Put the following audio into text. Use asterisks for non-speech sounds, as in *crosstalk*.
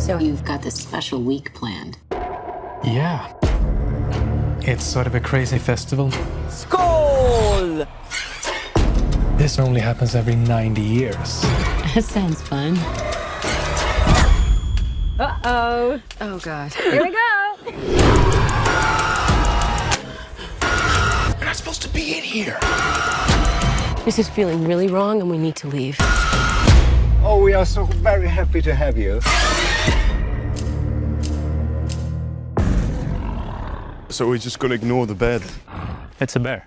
So you've got this special week planned. Yeah. It's sort of a crazy festival. Skål! This only happens every 90 years. *laughs* That sounds fun. Uh-oh. Oh, God. Here we go. We're not supposed to be in here. This is feeling really wrong, and we need to leave. Oh, we are so very happy to have you. So we're just gonna ignore the bed. It's a bear.